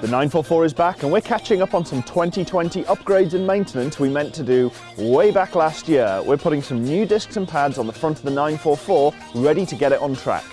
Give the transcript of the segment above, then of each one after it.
The 944 is back and we're catching up on some 2020 upgrades and maintenance we meant to do way back last year. We're putting some new discs and pads on the front of the 944 ready to get it on track.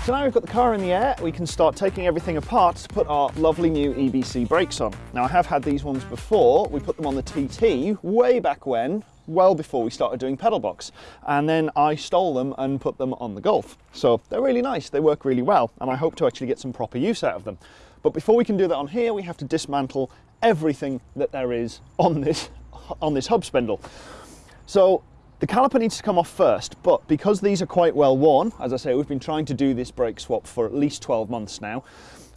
So now we've got the car in the air, we can start taking everything apart to put our lovely new EBC brakes on. Now I have had these ones before, we put them on the TT way back when, well before we started doing pedal box. And then I stole them and put them on the Golf. So they're really nice, they work really well, and I hope to actually get some proper use out of them. But before we can do that on here, we have to dismantle everything that there is on this, on this hub spindle. So the caliper needs to come off first, but because these are quite well worn, as I say, we've been trying to do this brake swap for at least 12 months now,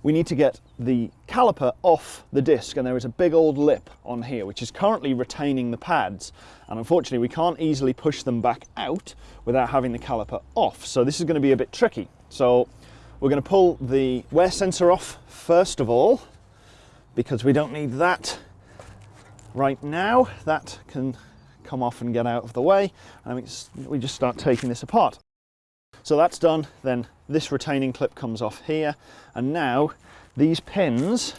we need to get the caliper off the disc and there is a big old lip on here which is currently retaining the pads and unfortunately we can't easily push them back out without having the caliper off. So this is going to be a bit tricky. So we're going to pull the wear sensor off first of all because we don't need that right now. That can come off and get out of the way and we just start taking this apart. So that's done, then this retaining clip comes off here and now these pins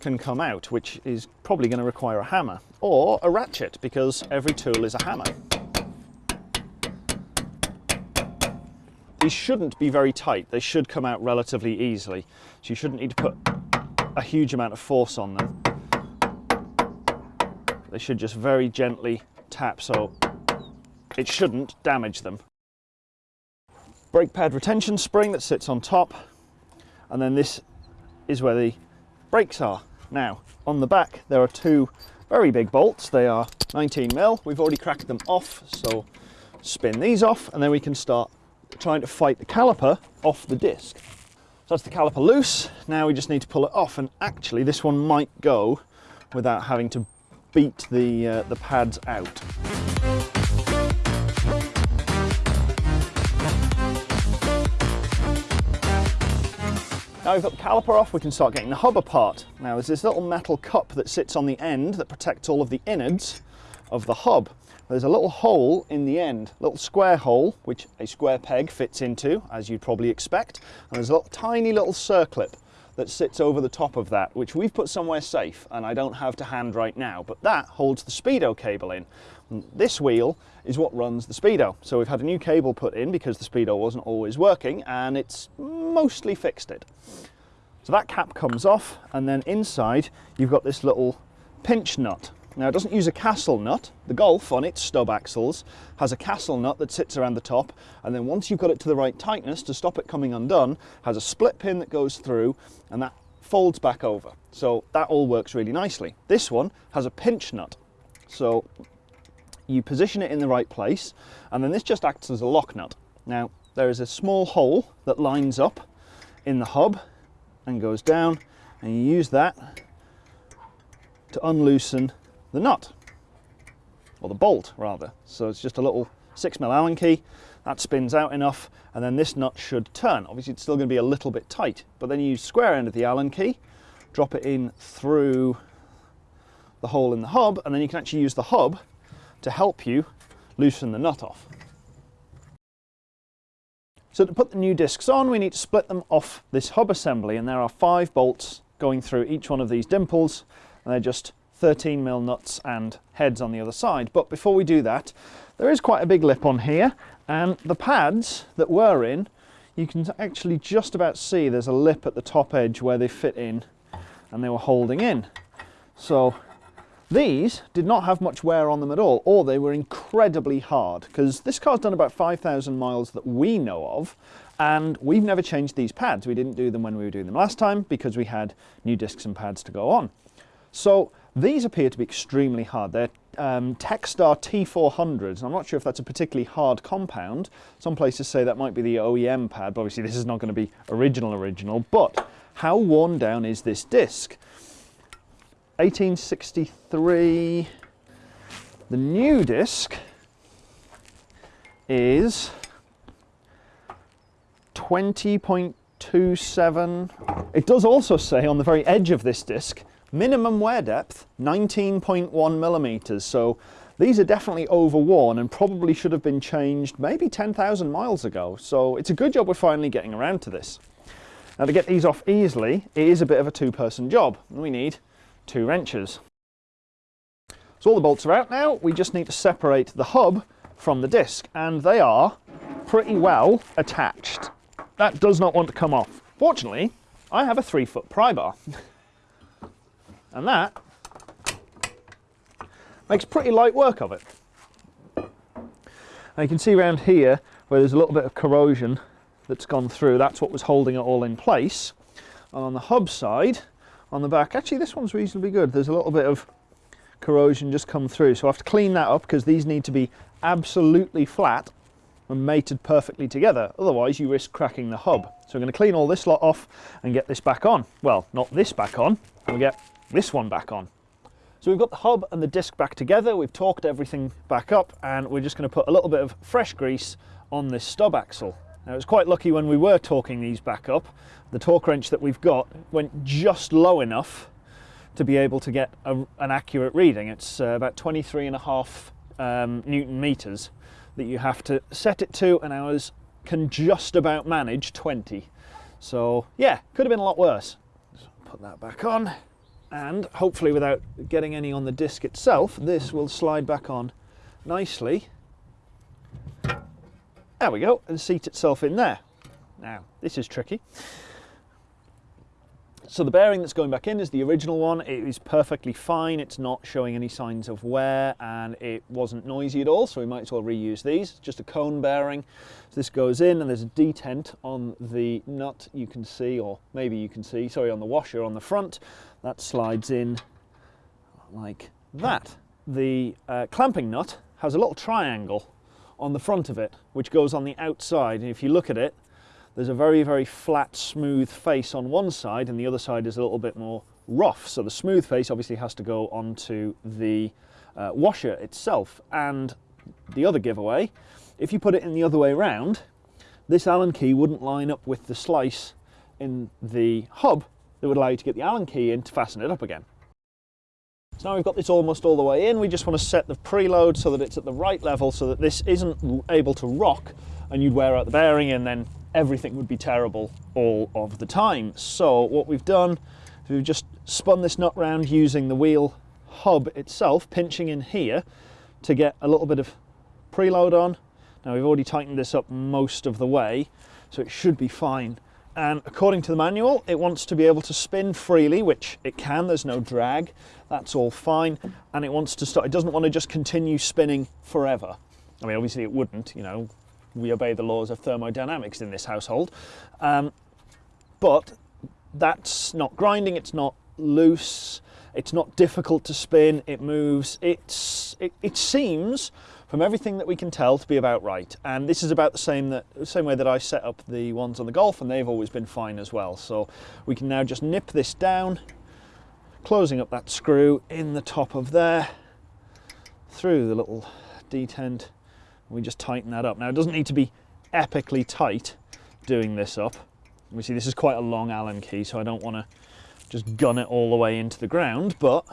can come out which is probably going to require a hammer or a ratchet because every tool is a hammer. These shouldn't be very tight, they should come out relatively easily so you shouldn't need to put a huge amount of force on them. They should just very gently tap so it shouldn't damage them. Brake pad retention spring that sits on top and then this is where the brakes are. Now on the back there are two very big bolts, they are 19 mil. We've already cracked them off so spin these off and then we can start trying to fight the caliper off the disc. So that's the caliper loose, now we just need to pull it off and actually this one might go without having to beat the, uh, the pads out. Now we've got the caliper off, we can start getting the hub apart. Now there's this little metal cup that sits on the end that protects all of the innards of the hub. There's a little hole in the end, a little square hole, which a square peg fits into, as you'd probably expect. And there's a little, tiny little circlip that sits over the top of that, which we've put somewhere safe and I don't have to hand right now, but that holds the Speedo cable in. This wheel is what runs the Speedo. So we've had a new cable put in because the Speedo wasn't always working and it's mostly fixed it. So that cap comes off and then inside you've got this little pinch nut now it doesn't use a castle nut. The Golf on its stub axles has a castle nut that sits around the top and then once you've got it to the right tightness to stop it coming undone, has a split pin that goes through and that folds back over. So that all works really nicely. This one has a pinch nut. So you position it in the right place and then this just acts as a lock nut. Now there is a small hole that lines up in the hub and goes down and you use that to unloosen the nut, or the bolt rather. So it's just a little six mil Allen key, that spins out enough, and then this nut should turn. Obviously it's still gonna be a little bit tight, but then you use square end of the Allen key, drop it in through the hole in the hub, and then you can actually use the hub to help you loosen the nut off. So to put the new discs on, we need to split them off this hub assembly, and there are five bolts going through each one of these dimples, and they're just 13 mil nuts and heads on the other side. But before we do that, there is quite a big lip on here and the pads that were in, you can actually just about see there's a lip at the top edge where they fit in and they were holding in. So these did not have much wear on them at all, or they were incredibly hard, because this car's done about 5,000 miles that we know of, and we've never changed these pads. We didn't do them when we were doing them last time, because we had new discs and pads to go on. So these appear to be extremely hard. They're um, Textar T400s. I'm not sure if that's a particularly hard compound. Some places say that might be the OEM pad, but obviously this is not going to be original original. But how worn down is this disc? 1863. The new disc is 20.27. It does also say on the very edge of this disc, minimum wear depth 19.1 millimeters. So these are definitely overworn and probably should have been changed maybe 10,000 miles ago. So it's a good job we're finally getting around to this. Now to get these off easily, it is a bit of a two person job. And we need two wrenches. So all the bolts are out now, we just need to separate the hub from the disc and they are pretty well attached. That does not want to come off. Fortunately, I have a three foot pry bar and that makes pretty light work of it. Now you can see around here where there's a little bit of corrosion that's gone through, that's what was holding it all in place. And on the hub side, on the back, actually this one's reasonably good. There's a little bit of corrosion just come through. So I have to clean that up because these need to be absolutely flat and mated perfectly together. Otherwise you risk cracking the hub. So I'm going to clean all this lot off and get this back on. Well, not this back on, we'll get this one back on. So we've got the hub and the disc back together, we've torqued everything back up and we're just going to put a little bit of fresh grease on this stub axle. Now it's quite lucky when we were torquing these back up, the torque wrench that we've got went just low enough to be able to get a, an accurate reading. It's uh, about 23 and a half um, Newton meters that you have to set it to and ours can just about manage 20. So yeah, could have been a lot worse. So put that back on and hopefully without getting any on the disc itself, this will slide back on nicely. There we go, and seat itself in there. Now, this is tricky. So the bearing that's going back in is the original one. It is perfectly fine. It's not showing any signs of wear and it wasn't noisy at all. So we might as well reuse these. Just a cone bearing. So this goes in and there's a detent on the nut you can see, or maybe you can see, sorry, on the washer on the front. That slides in like that. The uh, clamping nut has a little triangle on the front of it, which goes on the outside. And if you look at it, there's a very, very flat, smooth face on one side and the other side is a little bit more rough. So the smooth face obviously has to go onto the uh, washer itself. And the other giveaway, if you put it in the other way around, this Allen key wouldn't line up with the slice in the hub that would allow you to get the Allen key in to fasten it up again. So now we've got this almost all the way in, we just want to set the preload so that it's at the right level so that this isn't able to rock and you'd wear out the bearing and then everything would be terrible all of the time. So what we've done we've just spun this nut round using the wheel hub itself, pinching in here to get a little bit of preload on. Now we've already tightened this up most of the way, so it should be fine. And according to the manual, it wants to be able to spin freely, which it can, there's no drag, that's all fine. And it wants to start, it doesn't want to just continue spinning forever. I mean, obviously it wouldn't, you know, we obey the laws of thermodynamics in this household. Um, but that's not grinding, it's not loose, it's not difficult to spin, it moves, it's, it, it seems from everything that we can tell to be about right. And this is about the same, that, same way that I set up the ones on the Golf and they've always been fine as well. So we can now just nip this down, closing up that screw in the top of there, through the little detent we just tighten that up. Now it doesn't need to be epically tight doing this up. We see this is quite a long Allen key, so I don't want to just gun it all the way into the ground, but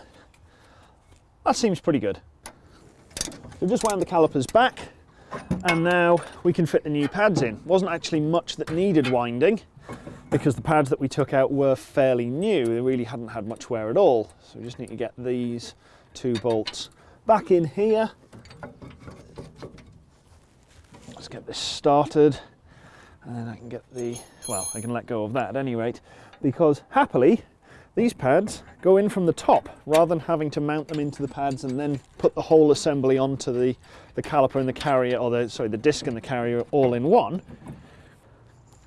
that seems pretty good. We've just wound the calipers back, and now we can fit the new pads in. Wasn't actually much that needed winding, because the pads that we took out were fairly new. They really hadn't had much wear at all. So we just need to get these two bolts back in here get this started and then I can get the, well, I can let go of that at any rate, because happily, these pads go in from the top rather than having to mount them into the pads and then put the whole assembly onto the, the caliper and the carrier, or the, sorry, the disc and the carrier all in one.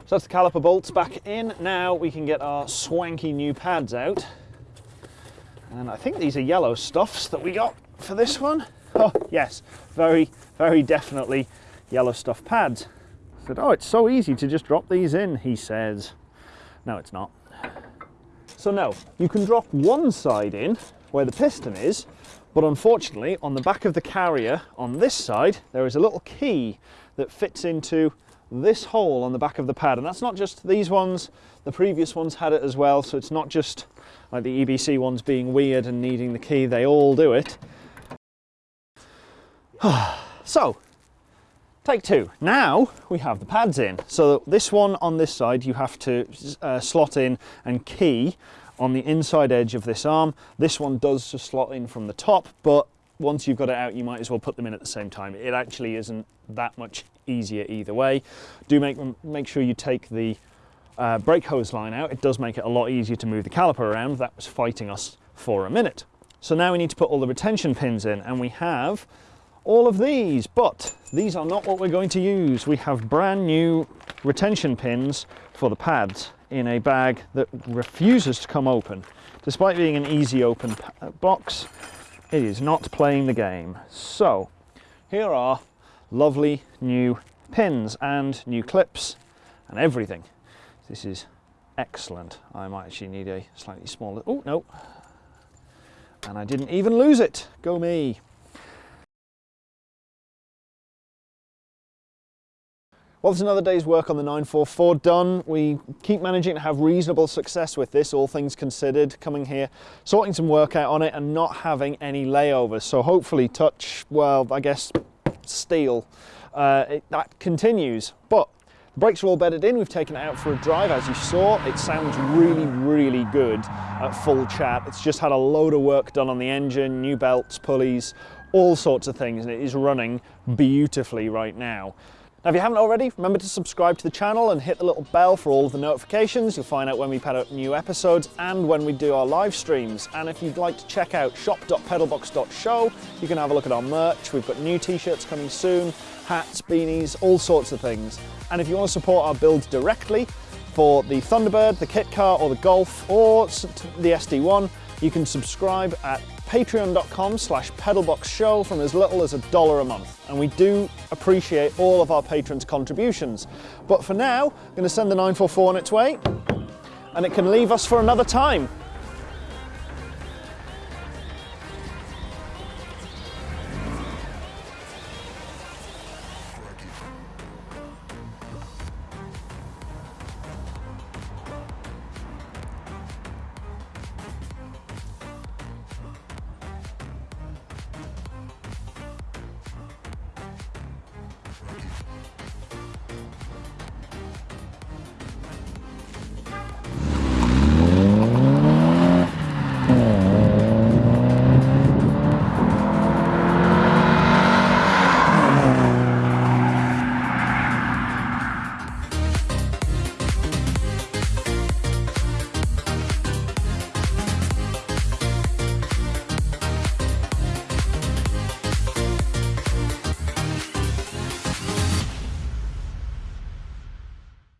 So that's the caliper bolts back in. Now we can get our swanky new pads out. And I think these are yellow stuffs that we got for this one. Oh, yes, very, very definitely yellow stuff pads. I said, oh, it's so easy to just drop these in, he says. No, it's not. So no, you can drop one side in where the piston is, but unfortunately on the back of the carrier on this side, there is a little key that fits into this hole on the back of the pad. And that's not just these ones, the previous ones had it as well. So it's not just like the EBC ones being weird and needing the key, they all do it. so, take two. Now we have the pads in. So this one on this side, you have to uh, slot in and key on the inside edge of this arm. This one does just slot in from the top, but once you've got it out, you might as well put them in at the same time. It actually isn't that much easier either way. Do make, make sure you take the uh, brake hose line out. It does make it a lot easier to move the caliper around. That was fighting us for a minute. So now we need to put all the retention pins in and we have all of these, but these are not what we're going to use. We have brand new retention pins for the pads in a bag that refuses to come open. Despite being an easy open uh, box, it is not playing the game. So here are lovely new pins and new clips and everything. This is excellent. I might actually need a slightly smaller, oh no. And I didn't even lose it, go me. Well, there's another day's work on the 944 done. We keep managing to have reasonable success with this, all things considered, coming here, sorting some work out on it and not having any layovers. So hopefully touch, well, I guess steel, uh, it, that continues. But the brakes are all bedded in. We've taken it out for a drive, as you saw. It sounds really, really good at full chat. It's just had a load of work done on the engine, new belts, pulleys, all sorts of things, and it is running beautifully right now. Now, if you haven't already, remember to subscribe to the channel and hit the little bell for all of the notifications. You'll find out when we put out new episodes and when we do our live streams. And if you'd like to check out shop.pedalbox.show, you can have a look at our merch. We've got new t-shirts coming soon, hats, beanies, all sorts of things. And if you want to support our builds directly for the Thunderbird, the kit car or the Golf or the SD1, you can subscribe at patreon.com slash pedalboxshow from as little as a dollar a month. And we do appreciate all of our patrons' contributions. But for now, I'm going to send the 944 on its way, and it can leave us for another time.